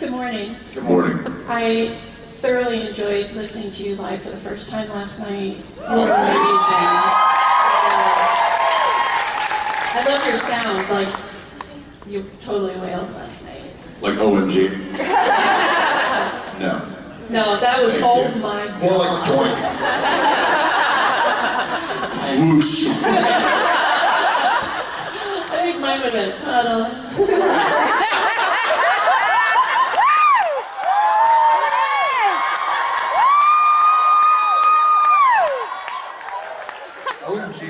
Good morning. Good morning. I thoroughly enjoyed listening to you live for the first time last night. You were amazing. Uh, I love your sound. Like, you totally wailed last night. Like OMG? no. No, that was, Thank oh you. my god. More like joint. Whoosh. I think mine would have been puddle. OMG.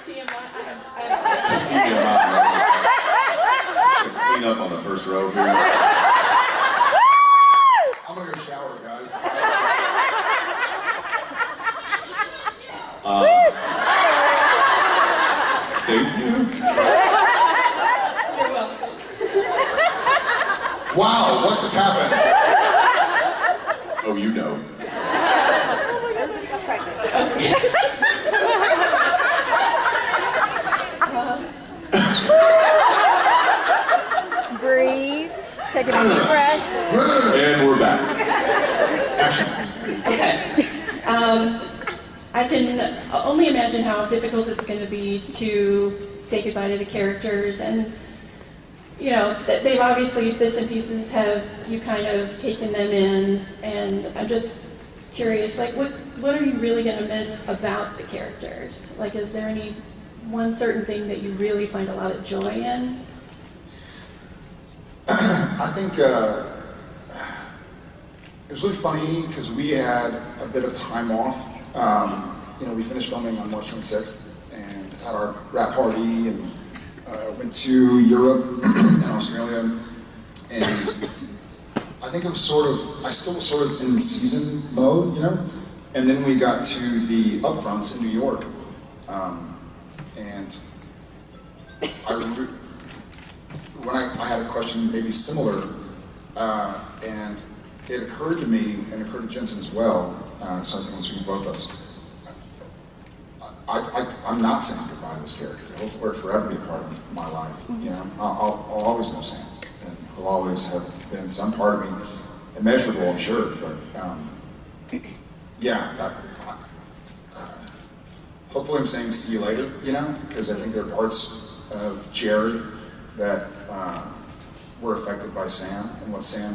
TMI, I have, I have Clean up on the first row here. I'm gonna go shower, guys. Thank you. Wow, what just happened? Oh, you know. Breathe. Take a deep breath. And we're back. Action. Okay. Um, I can only imagine how difficult it's going to be to say goodbye to the characters, and you know they've obviously bits and pieces have you kind of taken them in, and I'm just curious, like what what are you really going to miss about the characters? Like, is there any one certain thing that you really find a lot of joy in? I think uh, it was really funny because we had a bit of time off. Um, you know, we finished filming on March 26th and had our wrap party and uh, went to Europe and Australia. And I think it was sort of, I still was sort of in season mode, you know? And then we got to the upfronts in New York. Um, and I re- when I, I had a question maybe similar, uh, and it occurred to me, and it occurred to Jensen as well, uh, so I think once we both of us, I, I, I'm not saying goodbye to this character. He'll forever be a part of my life. You know, I'll, I'll, I'll always know Sam, and he'll always have been some part of me, immeasurable, I'm sure. But um, yeah, that, uh, hopefully I'm saying see you later. You know, because I think there are parts of Jared that uh, were affected by Sam and what Sam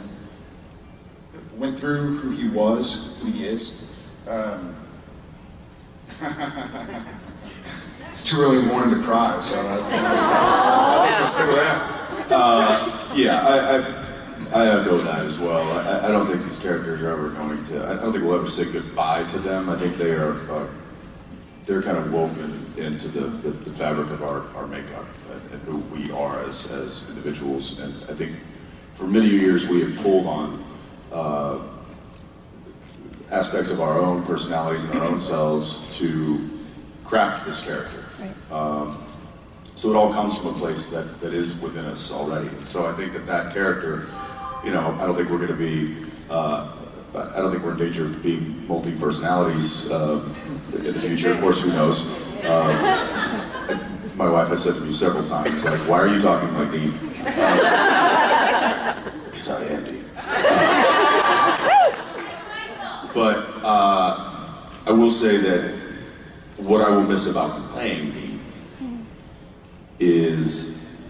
went through, who he was, who he is. Um, it's too early in the morning to cry, so I, I'm gonna stick with that. Yeah, I, I, I echo that as well. I, I don't think these characters are ever going to, I don't think we'll ever say goodbye to them. I think they are, uh, they're kind of woven into the, the, the fabric of our, our makeup and, and who we are as, as individuals. And I think for many years we have pulled on uh, aspects of our own personalities and our own selves to craft this character. Um, so it all comes from a place that, that is within us already. So I think that that character, you know, I don't think we're going to be, uh, I don't think we're in danger of being multi-personalities uh, in the future. Of course, who knows? Um, and my wife has said to me several times, like, why are you talking like Dean? Because I am Dean. But uh, I will say that what I will miss about playing Dean is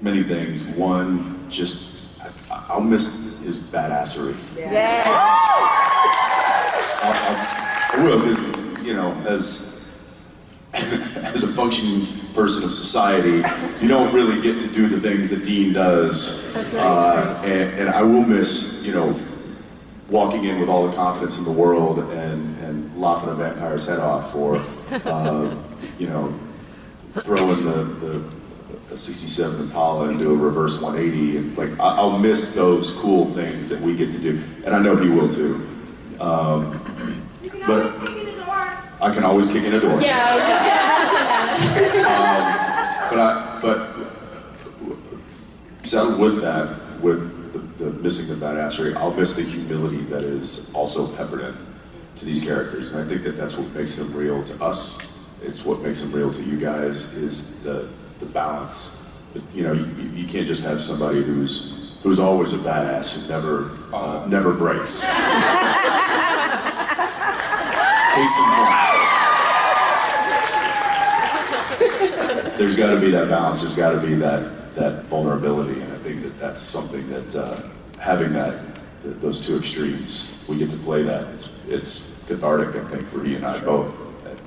many things. One, just I, I'll miss his badassery. Yeah. I, I, I will, because you know, as functioning person of society, you don't really get to do the things that Dean does. That's right. Uh, and, and I will miss, you know, walking in with all the confidence in the world and, and lopping a vampire's head off, or uh, you know, throwing the, the, the 67 Impala and do a reverse 180, and like I, I'll miss those cool things that we get to do, and I know he will too. Um, but I can always kick in a door. Yeah, I was just going to mention that. But I, but so with that, with the, the missing the badassery, I'll miss the humility that is also peppered in to these characters, and I think that that's what makes them real to us. It's what makes them real to you guys is the the balance. You know, you, you, can't just have somebody who's who's always a badass who never uh, never breaks. Case in point. There's got to be that balance. There's got to be that that vulnerability, and I think that that's something that uh, having that th- those two extremes, we get to play that. It's it's cathartic, I think, for he and I both.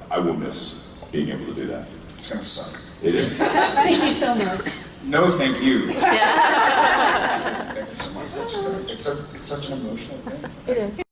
I will miss being able to do that. It's gonna suck. It is. Thank you so much. No, thank you. thank you so much. It's, just- it's, a, it's such an emotional thing. It is.